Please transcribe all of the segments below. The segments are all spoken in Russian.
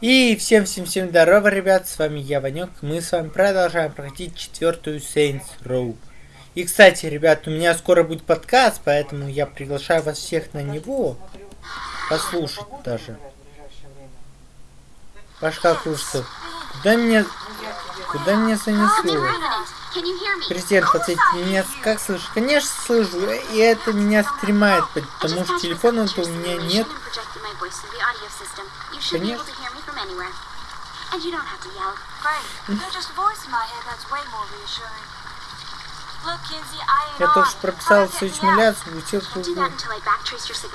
И всем-всем-всем здорово, ребят, с вами я, Ванек. Мы с вами продолжаем проходить четвертую Saints Row. И, кстати, ребят, у меня скоро будет подкаст, поэтому я приглашаю вас всех на него. Послушать даже. Пашка Курсов. Куда меня... Куда меня занесло? Президент, подсветите меня как слышишь? Конечно слышу, и это меня стремает, потому что телефона-то у меня нет. Конечно anywhere. And you don't have to yell. Great. You're just a voice in my head that's way more reassuring. Я тоже что прописал всю миллиард, звучил кругу.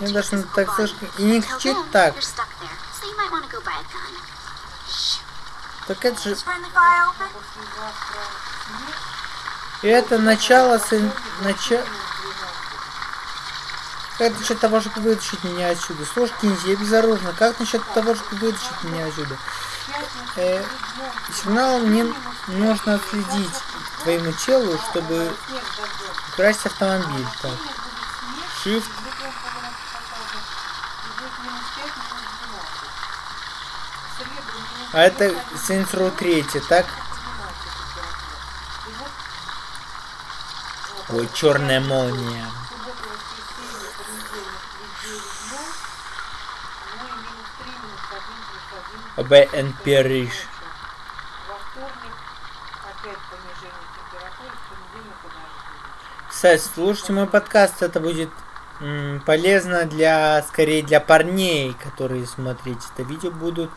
Мне даже на таксишке и не кричит так. Так это же... И это начало с... Начало... Как насчет того, чтобы вытащить меня отсюда? Слушай, Кинзи, я безоружна. Как насчет того, чтобы вытащить меня отсюда? Э, сигнал мне нужно отследить твоему телу, чтобы украсть автомобиль. Так. Shift. А это Saints Row 3, так? Ой, черная молния. БН Париж. Кстати, слушайте мой подкаст, это будет полезно для, скорее для парней, которые смотреть это видео будут.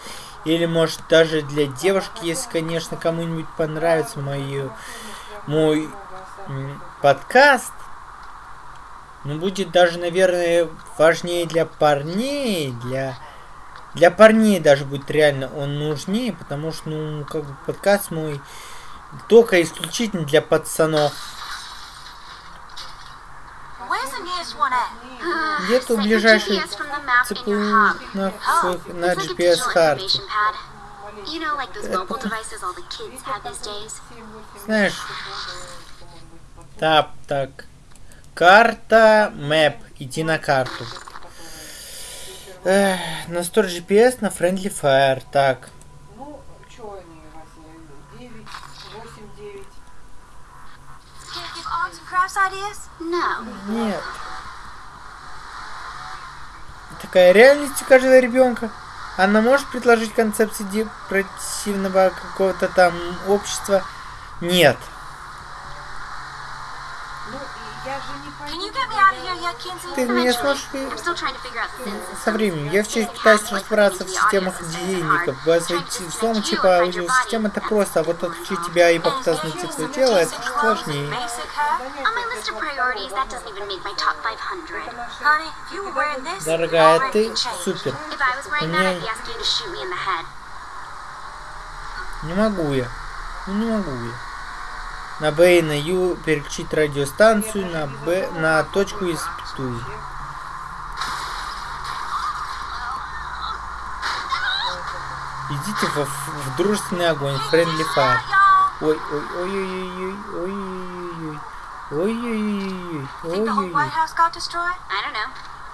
Или может даже для девушки, если, конечно, кому-нибудь понравится мой, мой подкаст. Ну, будет даже, наверное, важнее для парней, для для парней даже будет реально он нужнее, потому что, ну, как бы подкаст мой только исключительно для пацанов. Где-то ближайший ЦПУ на, на GPS карте. Знаешь, так, так. Карта, мэп, иди на карту. Эх, на Store GPS, на Friendly Fire. Так. Ну, что они у вас? 9, 8, 9. Нет. Такая реальность у каждого ребенка. Она может предложить концепции депротивного какого-то там общества? Нет. Ты меня сможешь со временем. Я все пытаюсь разобраться в системах денег. Возводить взлом типа аудиосистема это просто, а вот отключить тебя и попытаться найти свое тело, это сложнее. Дорогая, ты супер. Мне... Не могу я. Ну не могу я на Б и на Ю переключить радиостанцию, на Б на точку из Петуи. Идите в, в дружественный огонь, friendly fire. Ой, ой, ой, ой, ой, ой, ой, ой, ой, ой, ой, ой, ой.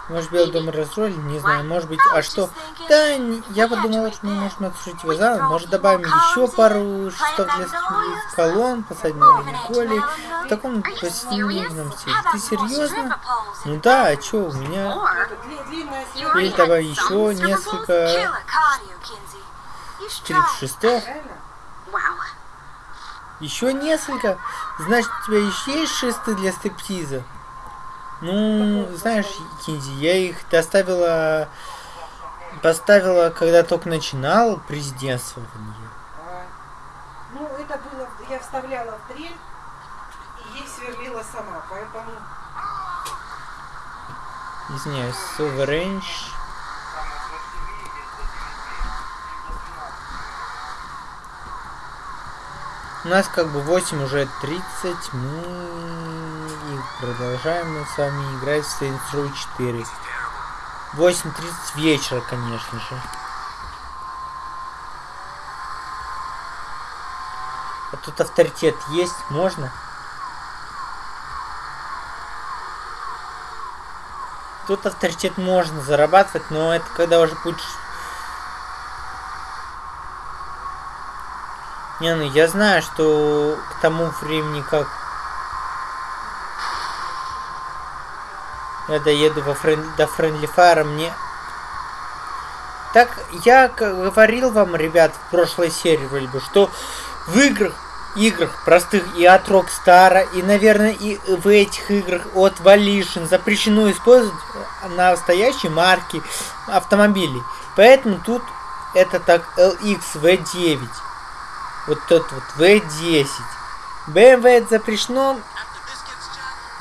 Может, Белый дом разролили, не знаю, может быть, а что? Да, я подумала, что мы можем отсушить его заново, может, добавим еще пару шестов для колонн, посадим Николи, в таком посерединном стиле. Ты серьезно? Ну да, а что, у меня... Или давай еще несколько... Четыре шестов. Еще несколько? Значит, у тебя еще есть шесты для стриптиза? Ну, знаешь, Кинзи, я их доставила, поставила, когда только начинал президентствование. А, ну, это было, я вставляла в дрель и ей сверлила сама, поэтому... Извиняюсь, Sovereign. У нас как бы 8 уже 30, мы продолжаем мы с вами играть в Saints Row 4. 8.30 вечера, конечно же. А тут авторитет есть, можно? Тут авторитет можно зарабатывать, но это когда уже будешь Не, ну я знаю, что к тому времени, как я доеду во френ... до Friendly Fire, мне... Так, я говорил вам, ребят, в прошлой серии, вроде бы, что в играх, играх простых и от Rockstar, и, наверное, и в этих играх от Volition запрещено использовать настоящие марки автомобилей. Поэтому тут это так LX V9. Вот тот вот V10. BMW это запрещено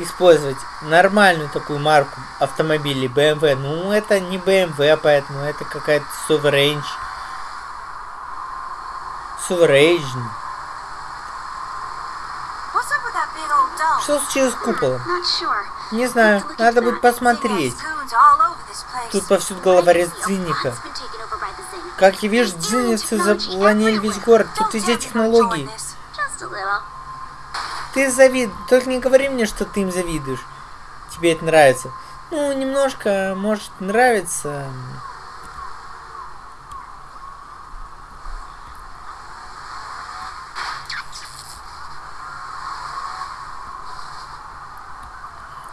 использовать нормальную такую марку автомобилей BMW. Ну, это не BMW, поэтому это какая-то Sovereign. Sovereign. Что случилось с куполом? Не знаю, надо будет посмотреть. Тут повсюду головорез Дзинника. Как я вижу, дзинницы заполонили весь город. Тут везде технологии. Ты завид... Только не говори мне, что ты им завидуешь. Тебе это нравится. Ну, немножко, может, нравится.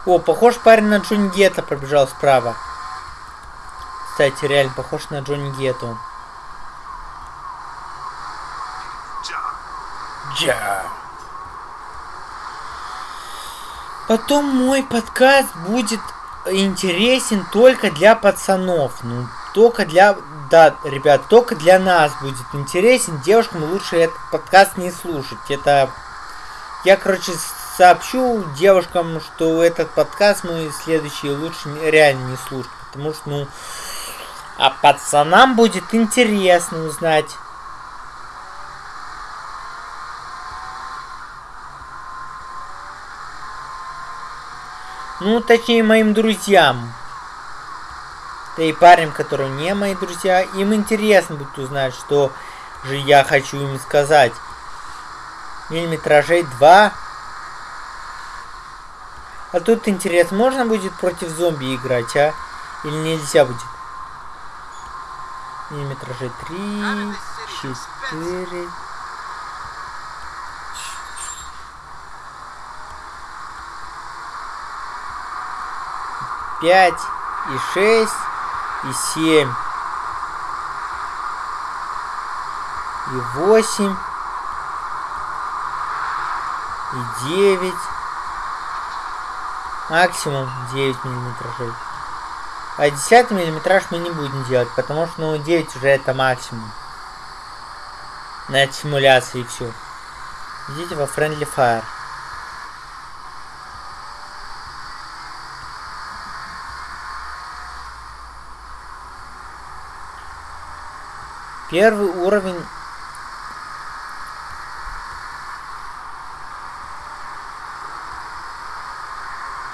О, похож парень на Джонни Гетто пробежал справа. Кстати, реально похож на Джонни Гетто. Джа. Потом мой подкаст будет интересен только для пацанов. Ну, только для... Да, ребят, только для нас будет интересен. Девушкам лучше этот подкаст не слушать. Это... Я, короче, сообщу девушкам, что этот подкаст мой следующий лучше реально не слушать. Потому что, ну... А пацанам будет интересно узнать Ну, точнее, моим друзьям. Да и парням, которые не мои друзья, им интересно будет узнать, что же я хочу им сказать. Миллиметражей 2. А тут интересно, можно будет против зомби играть, а? Или нельзя будет? Миллиметражей 3, 4... 5, и 6, и 7, и 8, и 9, максимум 9 миллиметражей. А 10 миллиметраж мы не будем делать, потому что ну 9 уже это максимум. На симуляции все. Идите во Friendly Fire. Первый уровень...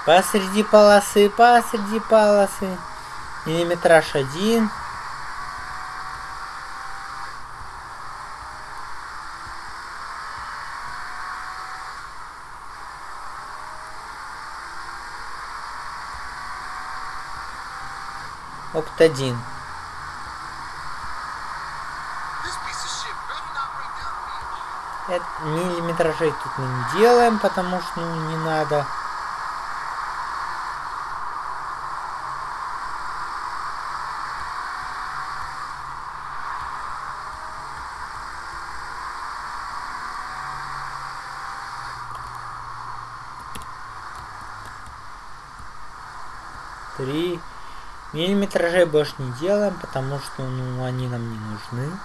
Посреди полосы, посреди полосы. Миллиметраж один. Опт-1. Миллиметражей тут мы не делаем, потому что ну, не надо. Три миллиметражей больше не делаем, потому что ну они нам не нужны.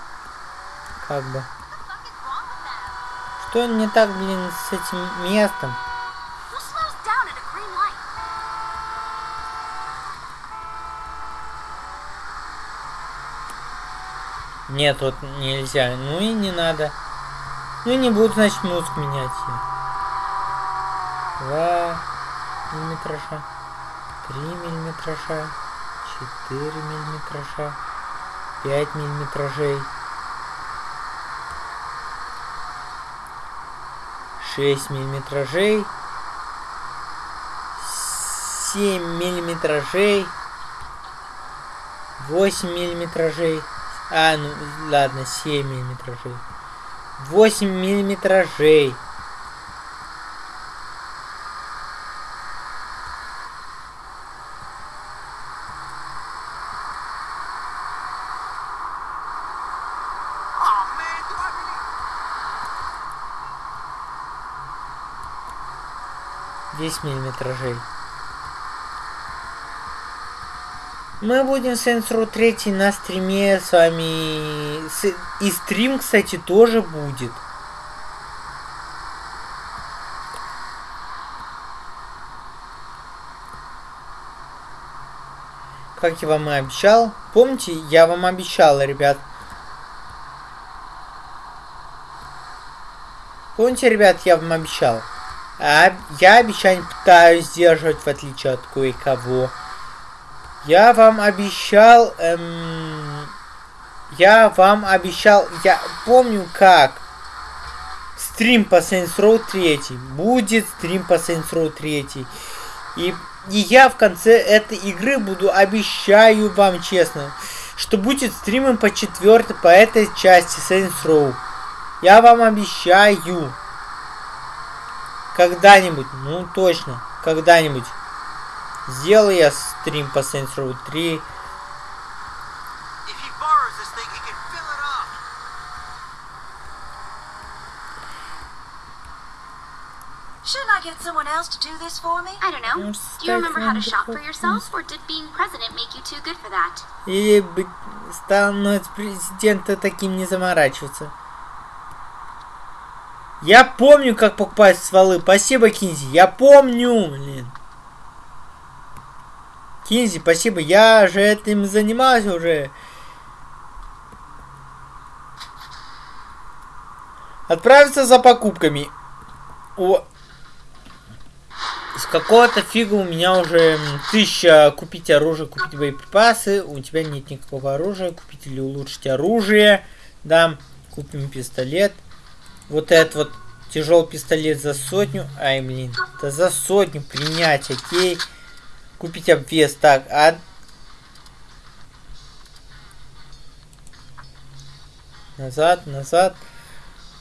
Как бы. Что не так, блин, с этим местом? Нет, вот нельзя. Ну и не надо. Ну и не буду, значит, музыку менять. Два миллиметража. Три миллиметража. Четыре миллиметража. Пять миллиметражей. 6 миллиметражей, 7 миллиметражей, 8 миллиметражей, а, ну ладно, 7 миллиметражей, 8 миллиметражей. Десять миллиметражей. Мы будем Saints Row 3 на стриме с вами. И стрим, кстати, тоже будет. Как я вам и обещал. Помните, я вам обещал, ребят. Помните, ребят, я вам обещал. А я обещание пытаюсь сдерживать, в отличие от кое-кого. Я вам обещал... Эм, я вам обещал... Я помню как. Стрим по Saints Row 3. Будет стрим по Saints Row 3. И, и я в конце этой игры буду, обещаю вам честно, что будет стримом по четвертой, по этой части Saints Row. Я вам обещаю. Когда-нибудь, ну точно, когда-нибудь. Сделал я стрим по Saints Row 3. Shouldn't I get someone else to do this for me? I don't know. Do you remember how to shop for yourself, or did being president make you too good for that? Или быть становиться президента таким не заморачиваться. Я помню, как покупать стволы. Спасибо, Кинзи. Я помню, блин. Кинзи, спасибо. Я же этим занимался уже. Отправиться за покупками. О. С какого-то фига у меня уже тысяча купить оружие, купить боеприпасы. У тебя нет никакого оружия. Купить или улучшить оружие. Да, купим пистолет. Вот этот вот тяжелый пистолет за сотню. Ай, блин. Да за сотню принять, окей. Купить обвес. Так, а... Назад, назад.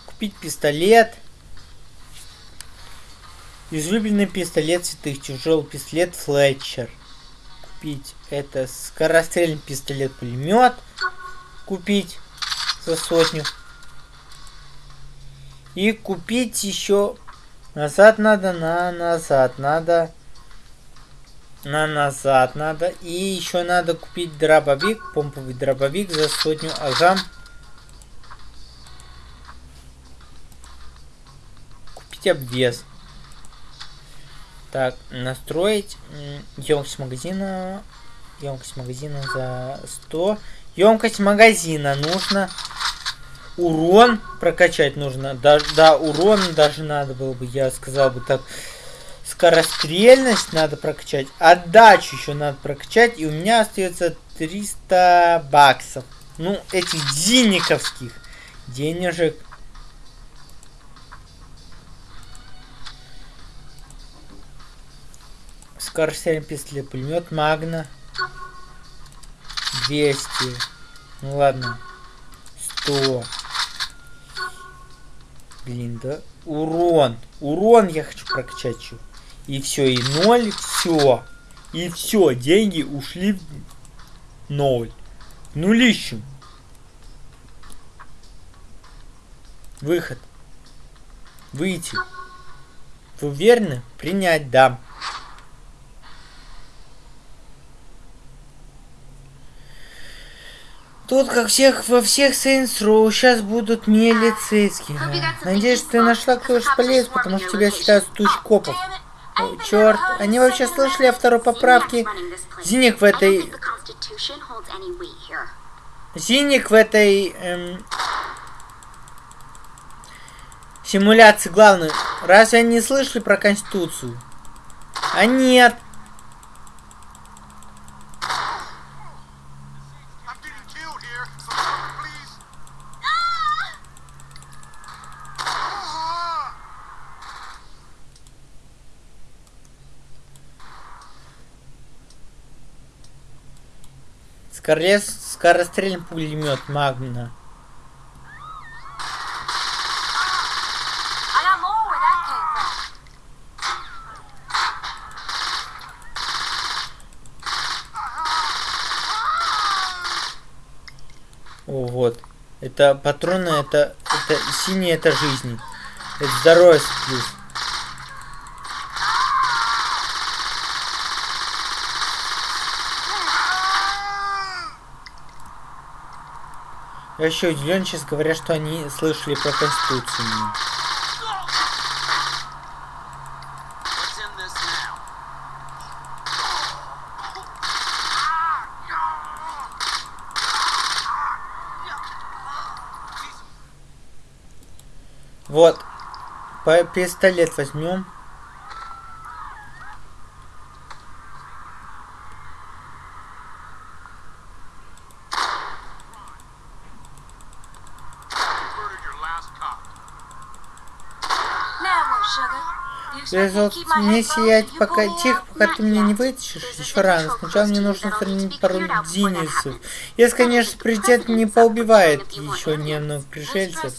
Купить пистолет. Излюбленный пистолет святых. Тяжелый пистолет Флетчер. Купить это скорострельный пистолет-пулемет. Купить за сотню. И купить еще... Назад надо, на назад надо на назад надо. И еще надо купить дробовик, помповый дробовик за сотню. Ага. Купить обвес. Так, настроить емкость магазина. Емкость магазина за 100. Емкость магазина нужно. Урон прокачать нужно. Да, да, урон даже надо было бы, я сказал бы так скорострельность надо прокачать, отдачу еще надо прокачать, и у меня остается 300 баксов. Ну, этих денеговских денежек. Скорострельный пистолет, пулемет Магна. 200. Ну ладно. 100. Блин, да? Урон. Урон я хочу прокачать. И все, и ноль, все. И все, деньги ушли в ноль. Нулищем. Выход. Выйти. Вы уверены? Принять, да. Тут, как всех, во всех Saints Row, сейчас будут милицейские. Надеюсь, ты нашла кто-то полез, потому что тебя считают туч копов. О, черт, они вообще слышали о второй поправке? Зиник в этой... Зиник в этой... Эм... Симуляции главный. Разве они не слышали про Конституцию? А нет. Корлес, скорострельный пулемет Магна. О, вот. Это патроны, это, это синие, это жизнь. Это здоровье плюс. Я еще удивлен, сейчас говорят, что они слышали про Конституцию. Вот. По пистолет возьмем. Вот мне сиять пока тихо, пока ты меня не вытащишь. Еще рано. Сначала мне нужно устранить пару динисов. Если, конечно, президент не поубивает еще нервных пришельцев.